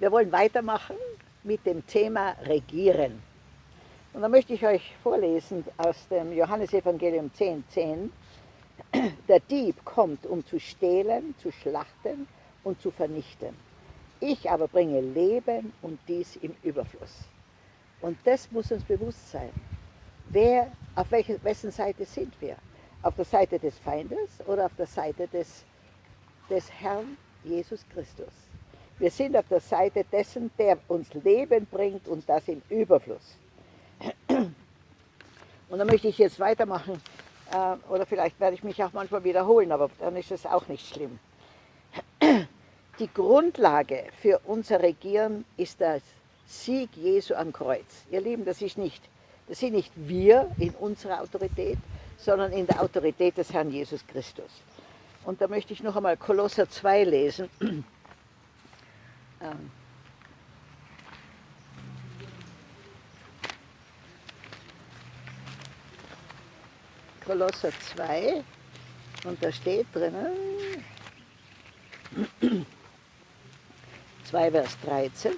Wir wollen weitermachen mit dem Thema Regieren. Und da möchte ich euch vorlesen aus dem Johannesevangelium 10, 10. Der Dieb kommt, um zu stehlen, zu schlachten und zu vernichten. Ich aber bringe Leben und dies im Überfluss. Und das muss uns bewusst sein. Wer, auf welche, wessen Seite sind wir? Auf der Seite des Feindes oder auf der Seite des, des Herrn Jesus Christus? Wir sind auf der Seite dessen, der uns Leben bringt und das im Überfluss. Und da möchte ich jetzt weitermachen, äh, oder vielleicht werde ich mich auch manchmal wiederholen, aber dann ist es auch nicht schlimm. Die Grundlage für unser Regieren ist der Sieg Jesu am Kreuz. Ihr Lieben, das, ist nicht, das sind nicht wir in unserer Autorität, sondern in der Autorität des Herrn Jesus Christus. Und da möchte ich noch einmal Kolosser 2 lesen. Ähm, Kolosser 2 und da steht drinnen 2 Vers 13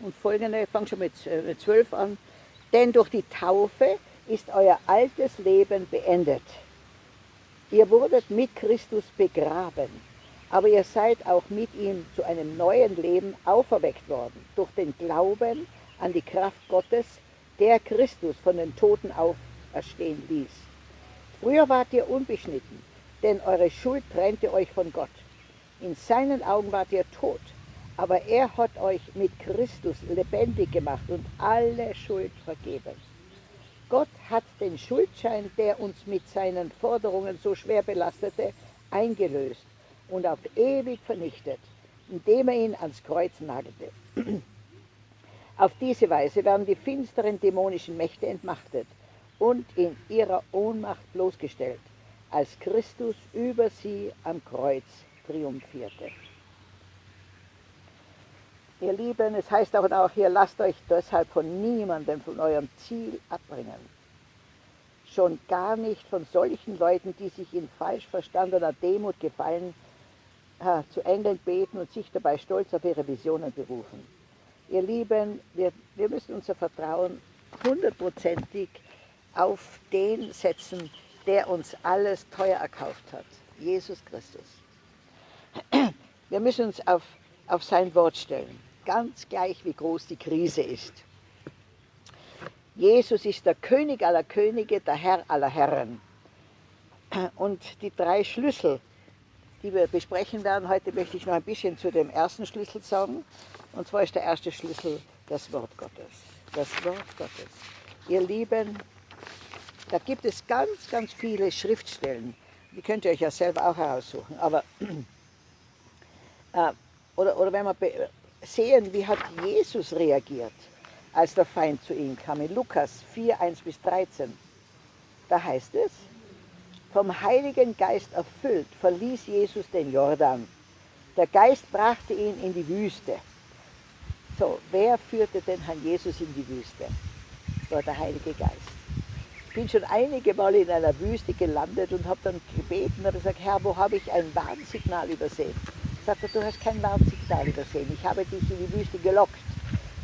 und folgende, ich fange schon mit 12 an, denn durch die Taufe ist euer altes Leben beendet. Ihr wurdet mit Christus begraben, aber ihr seid auch mit ihm zu einem neuen Leben auferweckt worden, durch den Glauben an die Kraft Gottes, der Christus von den Toten auferstehen ließ. Früher wart ihr unbeschnitten, denn eure Schuld trennte euch von Gott. In seinen Augen wart ihr tot, aber er hat euch mit Christus lebendig gemacht und alle Schuld vergeben. Gott hat den Schuldschein, der uns mit seinen Forderungen so schwer belastete, eingelöst und auf ewig vernichtet, indem er ihn ans Kreuz nagelte. Auf diese Weise werden die finsteren dämonischen Mächte entmachtet und in ihrer Ohnmacht bloßgestellt, als Christus über sie am Kreuz triumphierte. Ihr Lieben, es heißt auch, auch hier, lasst euch deshalb von niemandem von eurem Ziel abbringen. Schon gar nicht von solchen Leuten, die sich in falsch verstandener Demut gefallen, äh, zu Engeln beten und sich dabei stolz auf ihre Visionen berufen. Ihr Lieben, wir, wir müssen unser Vertrauen hundertprozentig auf den setzen, der uns alles teuer erkauft hat, Jesus Christus. Wir müssen uns auf, auf sein Wort stellen, ganz gleich wie groß die Krise ist. Jesus ist der König aller Könige, der Herr aller Herren. Und die drei Schlüssel, die wir besprechen werden, heute möchte ich noch ein bisschen zu dem ersten Schlüssel sagen. Und zwar ist der erste Schlüssel das Wort Gottes. Das Wort Gottes. Ihr Lieben, da gibt es ganz, ganz viele Schriftstellen. Die könnt ihr euch ja selber auch heraussuchen. Aber, äh, oder, oder wenn wir sehen, wie hat Jesus reagiert, als der Feind zu ihm kam. In Lukas 4, 1 bis 13. Da heißt es, vom Heiligen Geist erfüllt, verließ Jesus den Jordan. Der Geist brachte ihn in die Wüste so, wer führte den Herrn Jesus in die Wüste? Das war der Heilige Geist. Ich bin schon einige Mal in einer Wüste gelandet und habe dann gebeten habe gesagt, Herr, wo habe ich ein Warnsignal übersehen? Sagt er, du hast kein Warnsignal übersehen. Ich habe dich in die Wüste gelockt,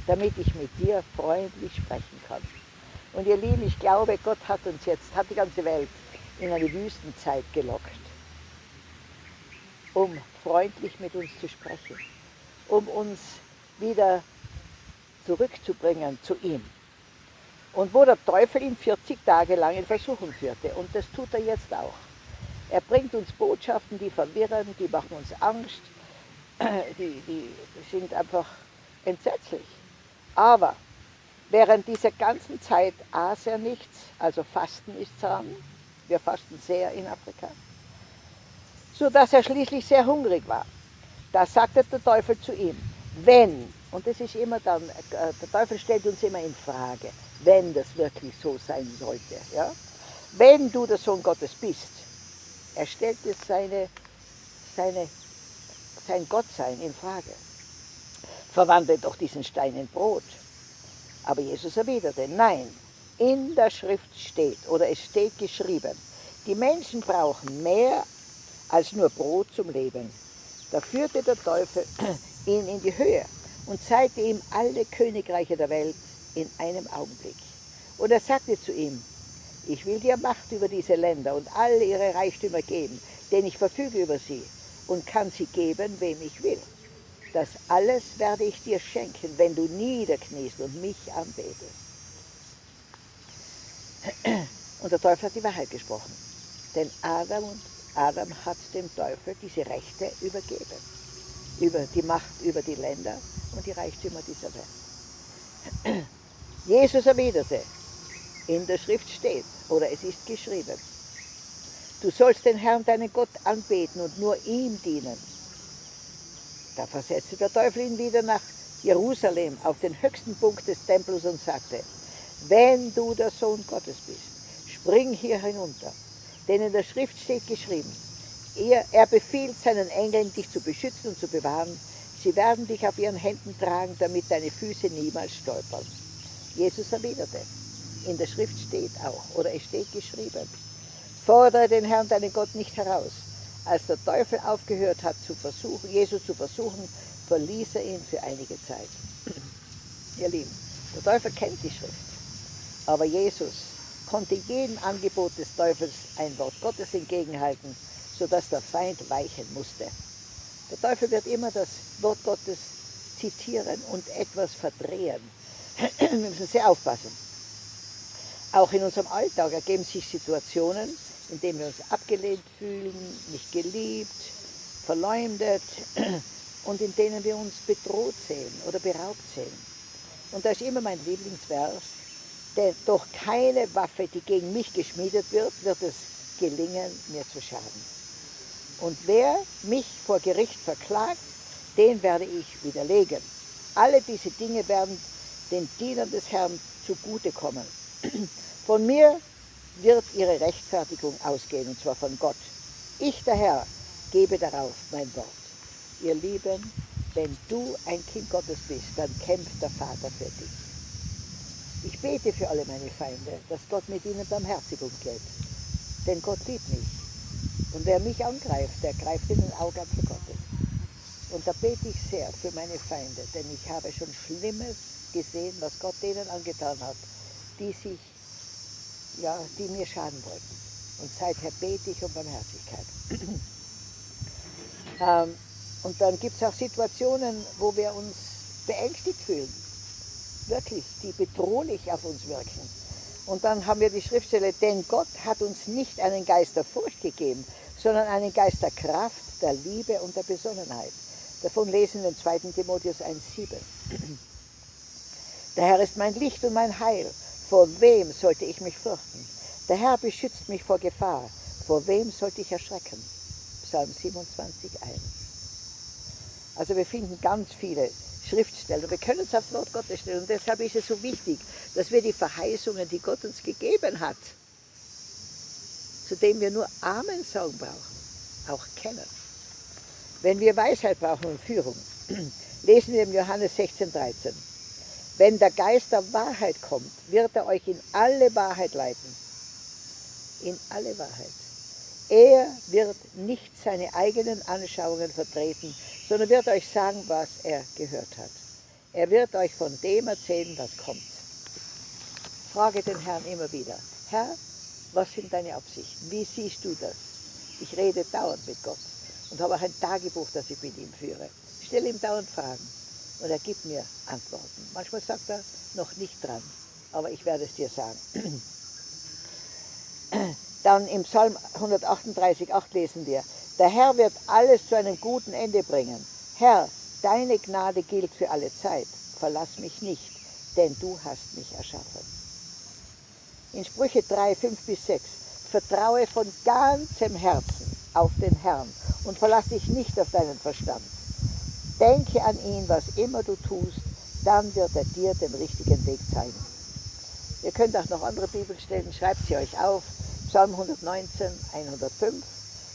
damit ich mit dir freundlich sprechen kann. Und ihr Lieben, ich glaube, Gott hat uns jetzt, hat die ganze Welt in eine Wüstenzeit gelockt, um freundlich mit uns zu sprechen, um uns wieder zurückzubringen zu ihm. Und wo der Teufel ihn 40 Tage lang in Versuchung führte. Und das tut er jetzt auch. Er bringt uns Botschaften, die verwirren, die machen uns Angst, die, die sind einfach entsetzlich. Aber während dieser ganzen Zeit aß er nichts, also Fasten ist dran, wir fasten sehr in Afrika, sodass er schließlich sehr hungrig war. Da sagte der Teufel zu ihm, wenn, und das ist immer dann, äh, der Teufel stellt uns immer in Frage, wenn das wirklich so sein sollte, ja? wenn du der Sohn Gottes bist, er stellt jetzt seine, seine, sein Gottsein in Frage. Verwandle doch diesen Stein in Brot. Aber Jesus erwiderte, nein, in der Schrift steht, oder es steht geschrieben, die Menschen brauchen mehr als nur Brot zum Leben. Da führte der Teufel ihn in die Höhe und zeigte ihm alle Königreiche der Welt in einem Augenblick. Und er sagte zu ihm, ich will dir Macht über diese Länder und alle ihre Reichtümer geben, denn ich verfüge über sie und kann sie geben, wem ich will. Das alles werde ich dir schenken, wenn du niederkniest und mich anbetest. Und der Teufel hat die Wahrheit gesprochen. Denn Adam, und Adam hat dem Teufel diese Rechte übergeben. Über die Macht über die Länder und die Reichtümer dieser Welt. Jesus erwiderte, in der Schrift steht, oder es ist geschrieben, du sollst den Herrn, deinen Gott, anbeten und nur ihm dienen. Da versetzte der Teufel ihn wieder nach Jerusalem auf den höchsten Punkt des Tempels und sagte, wenn du der Sohn Gottes bist, spring hier hinunter, denn in der Schrift steht geschrieben, er, er befiehlt seinen Engeln, dich zu beschützen und zu bewahren. Sie werden dich auf ihren Händen tragen, damit deine Füße niemals stolpern. Jesus erwiderte, in der Schrift steht auch, oder es steht geschrieben, fordere den Herrn, deinen Gott, nicht heraus. Als der Teufel aufgehört hat, zu versuchen, Jesus zu versuchen, verließ er ihn für einige Zeit. Ihr Lieben, der Teufel kennt die Schrift, aber Jesus konnte jedem Angebot des Teufels ein Wort Gottes entgegenhalten, sodass der Feind weichen musste. Der Teufel wird immer das Wort Gottes zitieren und etwas verdrehen. Wir müssen sehr aufpassen. Auch in unserem Alltag ergeben sich Situationen, in denen wir uns abgelehnt fühlen, nicht geliebt, verleumdet und in denen wir uns bedroht sehen oder beraubt sehen. Und da ist immer mein Lieblingsvers, denn durch keine Waffe, die gegen mich geschmiedet wird, wird es gelingen, mir zu schaden. Und wer mich vor Gericht verklagt, den werde ich widerlegen. Alle diese Dinge werden den Dienern des Herrn zugutekommen. Von mir wird ihre Rechtfertigung ausgehen, und zwar von Gott. Ich, der Herr, gebe darauf mein Wort. Ihr Lieben, wenn du ein Kind Gottes bist, dann kämpft der Vater für dich. Ich bete für alle meine Feinde, dass Gott mit ihnen barmherzig umgeht. Denn Gott liebt mich. Und wer mich angreift, der greift in den Augapfel Gottes. Und da bete ich sehr für meine Feinde, denn ich habe schon Schlimmes gesehen, was Gott denen angetan hat, die sich, ja, die mir schaden wollten. Und seither bete ich um Barmherzigkeit. ähm, und dann gibt es auch Situationen, wo wir uns beängstigt fühlen, wirklich, die bedrohlich auf uns wirken. Und dann haben wir die Schriftstelle, denn Gott hat uns nicht einen Geist der Furcht gegeben, sondern einen Geist der Kraft, der Liebe und der Besonnenheit. Davon lesen wir in 2. Timotheus 1,7. Der Herr ist mein Licht und mein Heil. Vor wem sollte ich mich fürchten? Der Herr beschützt mich vor Gefahr. Vor wem sollte ich erschrecken? Psalm 27, 1. Also wir finden ganz viele Schriftstellen. Wir können es aufs Wort Gottes stellen. Und deshalb ist es so wichtig, dass wir die Verheißungen, die Gott uns gegeben hat, zu denen wir nur Amen sagen brauchen, auch kennen. Wenn wir Weisheit brauchen und Führung, lesen wir im Johannes 16, 13. Wenn der Geist der Wahrheit kommt, wird er euch in alle Wahrheit leiten. In alle Wahrheit. Er wird nicht seine eigenen Anschauungen vertreten, sondern wird euch sagen, was er gehört hat. Er wird euch von dem erzählen, was kommt. Frage den Herrn immer wieder, Herr, was sind deine Absichten? Wie siehst du das? Ich rede dauernd mit Gott und habe auch ein Tagebuch, das ich mit ihm führe. Ich stelle ihm dauernd Fragen und er gibt mir Antworten. Manchmal sagt er noch nicht dran, aber ich werde es dir sagen. Dann im Psalm 138, 8 lesen wir, der Herr wird alles zu einem guten Ende bringen. Herr, deine Gnade gilt für alle Zeit. Verlass mich nicht, denn du hast mich erschaffen. In Sprüche 3, 5 bis 6, vertraue von ganzem Herzen auf den Herrn und verlass dich nicht auf deinen Verstand. Denke an ihn, was immer du tust, dann wird er dir den richtigen Weg zeigen. Ihr könnt auch noch andere Bibelstellen, schreibt sie euch auf. Psalm 119, 105,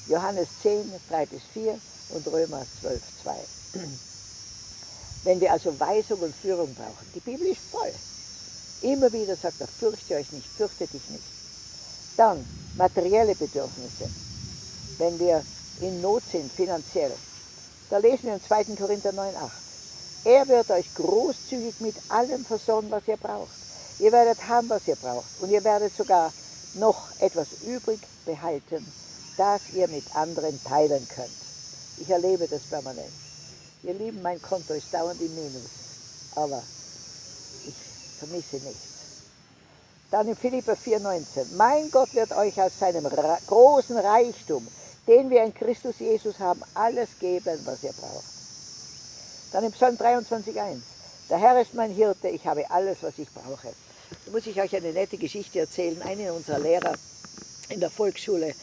Johannes 10, 3 bis 4 und Römer 12, 2. Wenn wir also Weisung und Führung brauchen, die Bibel ist voll. Immer wieder sagt er, fürchte euch nicht, fürchte dich nicht. Dann materielle Bedürfnisse. Wenn wir in Not sind, finanziell, Da lesen wir im 2. Korinther 9,8. Er wird euch großzügig mit allem versorgen, was ihr braucht. Ihr werdet haben, was ihr braucht. Und ihr werdet sogar noch etwas übrig behalten, das ihr mit anderen teilen könnt. Ich erlebe das permanent. Ihr Lieben, mein Konto ist dauernd im Minus, aber ich vermisse nichts. Dann in Philipper 4,19. Mein Gott wird euch aus seinem großen Reichtum, den wir in Christus Jesus haben, alles geben, was ihr braucht. Dann im Psalm 23,1. Der Herr ist mein Hirte, ich habe alles, was ich brauche. Da muss ich euch eine nette Geschichte erzählen. Einer unserer Lehrer in der Volksschule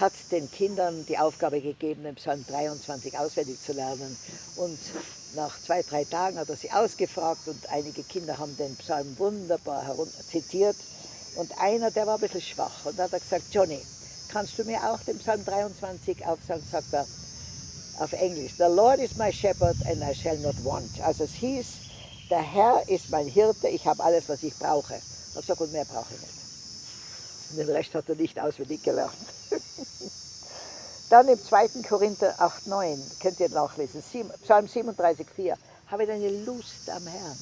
hat den Kindern die Aufgabe gegeben, den Psalm 23 auswendig zu lernen. Und nach zwei, drei Tagen hat er sie ausgefragt und einige Kinder haben den Psalm wunderbar zitiert. Und einer, der war ein bisschen schwach und hat gesagt, Johnny, kannst du mir auch den Psalm 23 aufsagen? Sagt er auf Englisch, The Lord is my shepherd and I shall not want. Also es hieß, der Herr ist mein Hirte, ich habe alles, was ich brauche. Und sagt, und mehr brauche ich nicht. Und den Rest hat er nicht auswendig gelernt. Dann im 2. Korinther 8, 9, könnt ihr nachlesen, Psalm 37, 4. Habe deine Lust am Herrn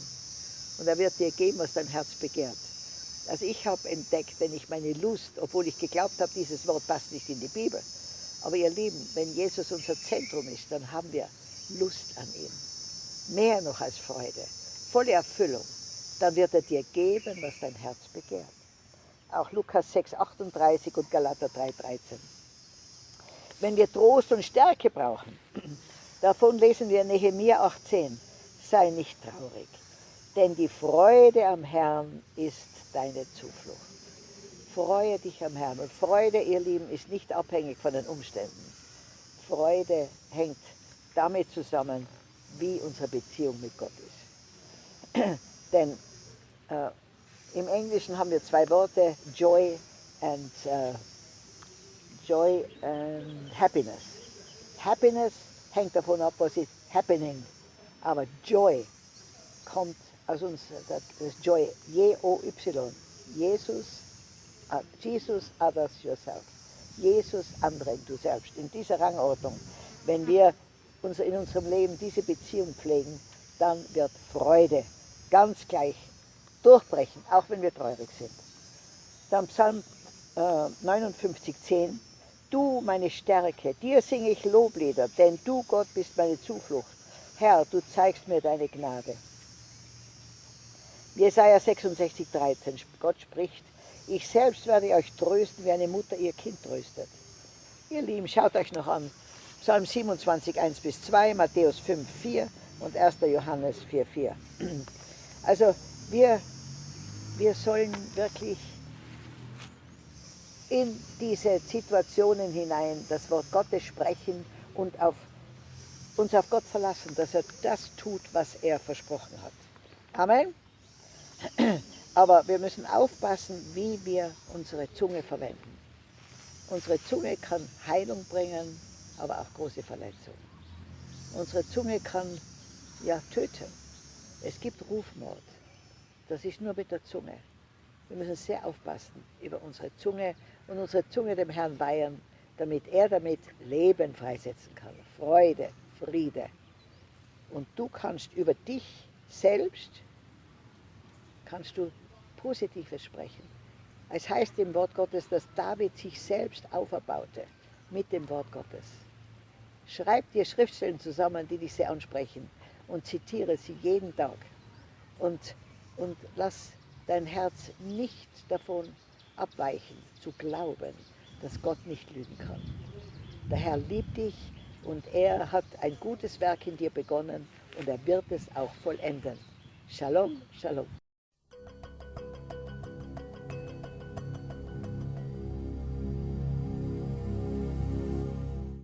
und er wird dir geben, was dein Herz begehrt. Also ich habe entdeckt, wenn ich meine Lust, obwohl ich geglaubt habe, dieses Wort passt nicht in die Bibel, aber ihr Lieben, wenn Jesus unser Zentrum ist, dann haben wir Lust an ihm. Mehr noch als Freude, volle Erfüllung. Dann wird er dir geben, was dein Herz begehrt. Auch Lukas 6, 38 und Galater 3, 13. Wenn wir Trost und Stärke brauchen, davon lesen wir Nehemiah 18, sei nicht traurig, denn die Freude am Herrn ist deine Zuflucht. Freue dich am Herrn. Und Freude, ihr Lieben, ist nicht abhängig von den Umständen. Freude hängt damit zusammen, wie unsere Beziehung mit Gott ist. Denn äh, im Englischen haben wir zwei Worte, Joy and uh, Joy and Happiness. Happiness hängt davon ab, was ist happening. Aber Joy kommt aus uns, das Joy, J-O-Y. Jesus, uh, Jesus, others, yourself. Jesus, andere, du selbst. In dieser Rangordnung. Wenn wir in unserem Leben diese Beziehung pflegen, dann wird Freude ganz gleich durchbrechen, auch wenn wir traurig sind. Dann Psalm äh, 59, 10. Du, meine Stärke, dir singe ich Loblieder, denn du, Gott, bist meine Zuflucht. Herr, du zeigst mir deine Gnade. Jesaja 66, 13. Gott spricht, ich selbst werde euch trösten, wie eine Mutter ihr Kind tröstet. Ihr Lieben, schaut euch noch an. Psalm 27, 1 bis 2, Matthäus 5, 4 und 1. Johannes 4, 4. Also wir wir sollen wirklich in diese Situationen hinein das Wort Gottes sprechen und auf, uns auf Gott verlassen, dass er das tut, was er versprochen hat. Amen. Aber wir müssen aufpassen, wie wir unsere Zunge verwenden. Unsere Zunge kann Heilung bringen, aber auch große Verletzungen. Unsere Zunge kann ja töten. Es gibt Rufmord. Das ist nur mit der Zunge. Wir müssen sehr aufpassen über unsere Zunge und unsere Zunge dem Herrn weihen, damit er damit Leben freisetzen kann, Freude, Friede. Und du kannst über dich selbst, kannst du Positives sprechen. Es heißt im Wort Gottes, dass David sich selbst auferbaute mit dem Wort Gottes. Schreib dir Schriftstellen zusammen, die dich sehr ansprechen und zitiere sie jeden Tag. Und und lass dein Herz nicht davon abweichen, zu glauben, dass Gott nicht lügen kann. Der Herr liebt dich und er hat ein gutes Werk in dir begonnen und er wird es auch vollenden. Shalom, Shalom.